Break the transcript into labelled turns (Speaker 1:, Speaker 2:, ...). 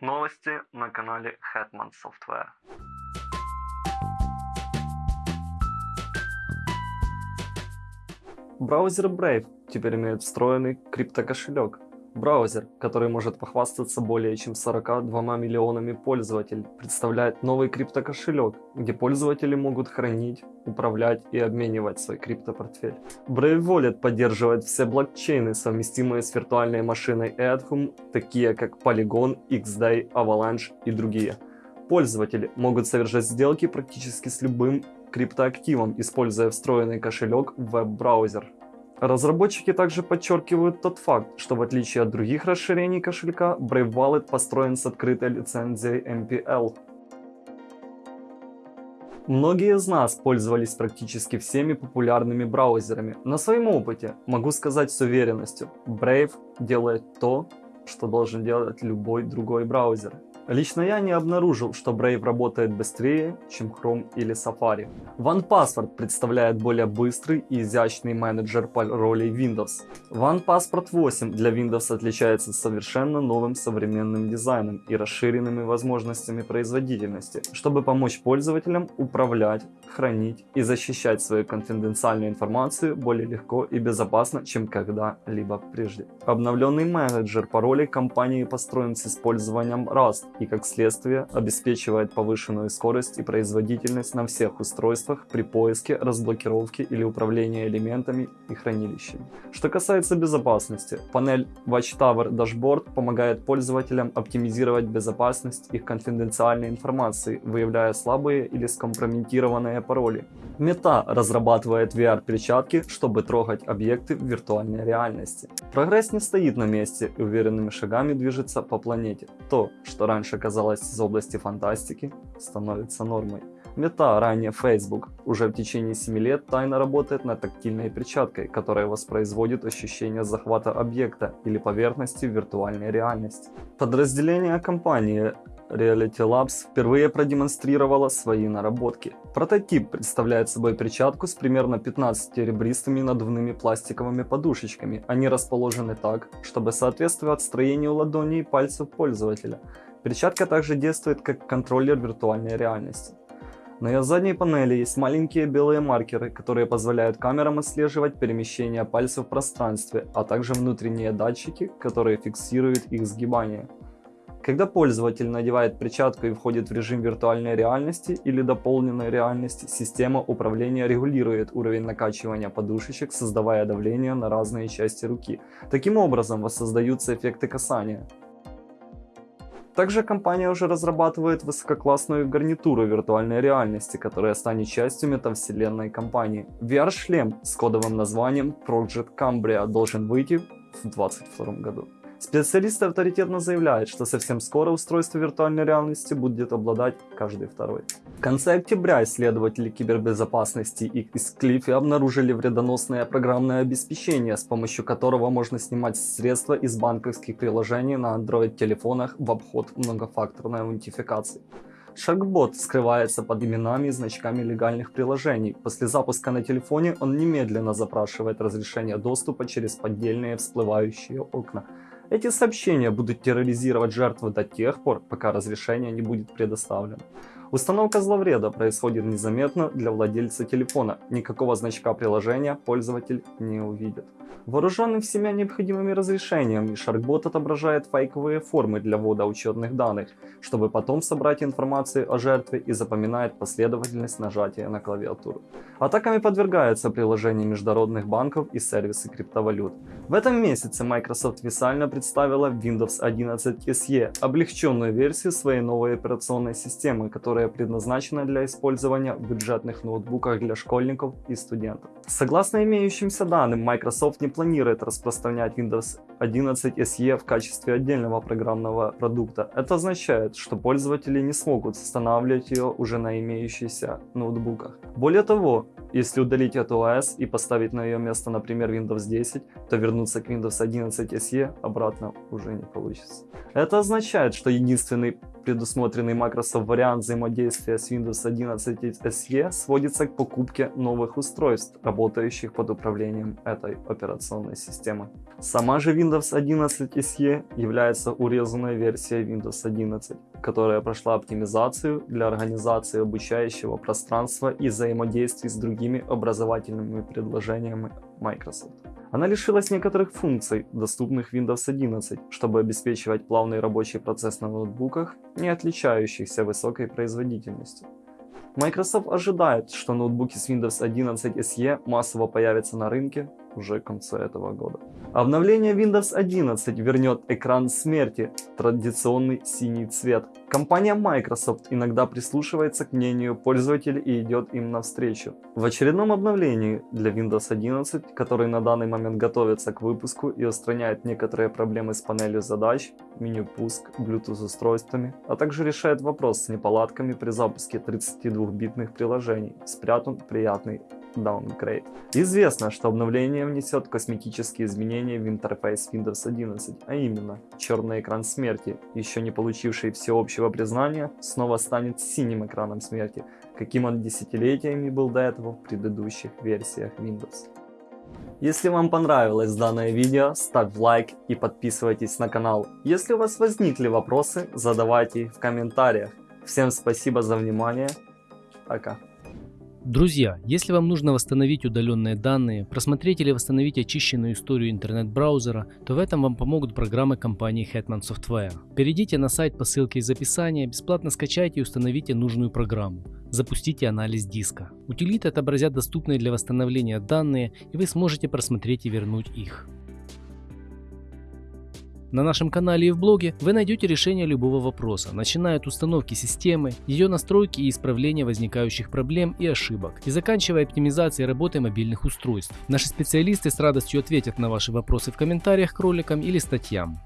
Speaker 1: Новости на канале Hetman Software. Браузер Brave теперь имеет встроенный криптокошелек. Браузер, который может похвастаться более чем 42 миллионами пользователей, представляет новый криптокошелек, где пользователи могут хранить, управлять и обменивать свой криптопортфель. Brave Wallet поддерживает все блокчейны, совместимые с виртуальной машиной Ethereum, такие как Polygon, XDAI, Avalanche и другие. Пользователи могут совершать сделки практически с любым криптоактивом, используя встроенный кошелек в веб-браузер. Разработчики также подчеркивают тот факт, что в отличие от других расширений кошелька, Brave Wallet построен с открытой лицензией MPL. Многие из нас пользовались практически всеми популярными браузерами. На своем опыте могу сказать с уверенностью, Brave делает то, что должен делать любой другой браузер. Лично я не обнаружил, что Brave работает быстрее, чем Chrome или Safari. OnePassword представляет более быстрый и изящный менеджер по роли Windows. OnePassword 8 для Windows отличается совершенно новым современным дизайном и расширенными возможностями производительности, чтобы помочь пользователям управлять, хранить и защищать свою конфиденциальную информацию более легко и безопасно, чем когда-либо прежде. Обновленный менеджер паролей компании построен с использованием Rust и как следствие обеспечивает повышенную скорость и производительность на всех устройствах при поиске, разблокировке или управлении элементами и хранилищами. Что касается безопасности, панель Watchtower Dashboard помогает пользователям оптимизировать безопасность их конфиденциальной информации, выявляя слабые или скомпрометированные пароли. Мета разрабатывает VR-перчатки, чтобы трогать объекты в виртуальной реальности. Прогресс не стоит на месте и уверенными шагами движется по планете. То, что раньше раньше казалось из области фантастики, становится нормой. Мета, ранее Facebook, уже в течение 7 лет тайно работает над тактильной перчаткой, которая воспроизводит ощущение захвата объекта или поверхности в виртуальной реальности. Подразделение компании Reality Labs впервые продемонстрировала свои наработки. Прототип представляет собой перчатку с примерно 15 ребристыми надувными пластиковыми подушечками. Они расположены так, чтобы соответствовать строению ладоней и пальцев пользователя. Перчатка также действует как контроллер виртуальной реальности. На ее задней панели есть маленькие белые маркеры, которые позволяют камерам отслеживать перемещение пальцев в пространстве, а также внутренние датчики, которые фиксируют их сгибание. Когда пользователь надевает перчатку и входит в режим виртуальной реальности или дополненной реальности, система управления регулирует уровень накачивания подушечек, создавая давление на разные части руки. Таким образом воссоздаются эффекты касания. Также компания уже разрабатывает высококлассную гарнитуру виртуальной реальности, которая станет частью метавселенной компании. VR-шлем с кодовым названием Project Cambria должен выйти в 2022 году. Специалисты авторитетно заявляют, что совсем скоро устройство виртуальной реальности будет обладать каждый второй. В конце октября исследователи кибербезопасности из Клиффи обнаружили вредоносное программное обеспечение, с помощью которого можно снимать средства из банковских приложений на Android-телефонах в обход многофакторной аутентификации. Sharkbot скрывается под именами и значками легальных приложений. После запуска на телефоне он немедленно запрашивает разрешение доступа через поддельные всплывающие окна. Эти сообщения будут терроризировать жертву до тех пор, пока разрешение не будет предоставлено. Установка зловреда происходит незаметно для владельца телефона. Никакого значка приложения пользователь не увидит. Вооруженный всеми необходимыми разрешениями, Sharkbot отображает фейковые формы для ввода учетных данных, чтобы потом собрать информацию о жертве и запоминает последовательность нажатия на клавиатуру. Атаками подвергаются приложения международных банков и сервисы криптовалют. В этом месяце Microsoft официально представила Windows 11 SE, облегченную версию своей новой операционной системы, которая предназначена для использования в бюджетных ноутбуках для школьников и студентов. Согласно имеющимся данным, Microsoft не планирует распространять Windows 11 SE в качестве отдельного программного продукта. Это означает, что пользователи не смогут устанавливать ее уже на имеющихся ноутбуках. Более того, если удалить эту OS и поставить на ее место, например, Windows 10, то вернуться к Windows 11 SE обратно уже не получится. Это означает, что единственный предусмотренный Microsoft вариант взаимодействия с Windows 11 SE сводится к покупке новых устройств, работающих под управлением этой операционной системы. Сама же Windows 11 SE является урезанной версией Windows 11, которая прошла оптимизацию для организации обучающего пространства и взаимодействий с другими образовательными предложениями Microsoft. Она лишилась некоторых функций, доступных Windows 11, чтобы обеспечивать плавный рабочий процесс на ноутбуках, не отличающихся высокой производительностью. Microsoft ожидает, что ноутбуки с Windows 11 SE массово появятся на рынке уже к концу этого года. Обновление Windows 11 вернет экран смерти, традиционный синий цвет. Компания Microsoft иногда прислушивается к мнению пользователей и идет им навстречу. В очередном обновлении для Windows 11, который на данный момент готовится к выпуску и устраняет некоторые проблемы с панелью задач, меню пуск, Bluetooth устройствами, а также решает вопрос с неполадками при запуске 32-битных приложений, спрятан приятный Downgrade. Известно, что обновление внесет косметические изменения в интерфейс Windows 11, а именно черный экран смерти, еще не получивший всеобщего признания, снова станет синим экраном смерти, каким он десятилетиями был до этого в предыдущих версиях Windows. Если вам понравилось данное видео, ставь лайк и подписывайтесь на канал. Если у вас возникли вопросы, задавайте их в комментариях. Всем спасибо за внимание. Пока.
Speaker 2: Друзья, если вам нужно восстановить удаленные данные, просмотреть или восстановить очищенную историю интернет-браузера, то в этом вам помогут программы компании Hetman Software. Перейдите на сайт по ссылке из описания, бесплатно скачайте и установите нужную программу. Запустите анализ диска. Утилиты отобразят доступные для восстановления данные, и вы сможете просмотреть и вернуть их. На нашем канале и в блоге вы найдете решение любого вопроса, начиная от установки системы, ее настройки и исправления возникающих проблем и ошибок, и заканчивая оптимизацией работы мобильных устройств. Наши специалисты с радостью ответят на ваши вопросы в комментариях к роликам или статьям.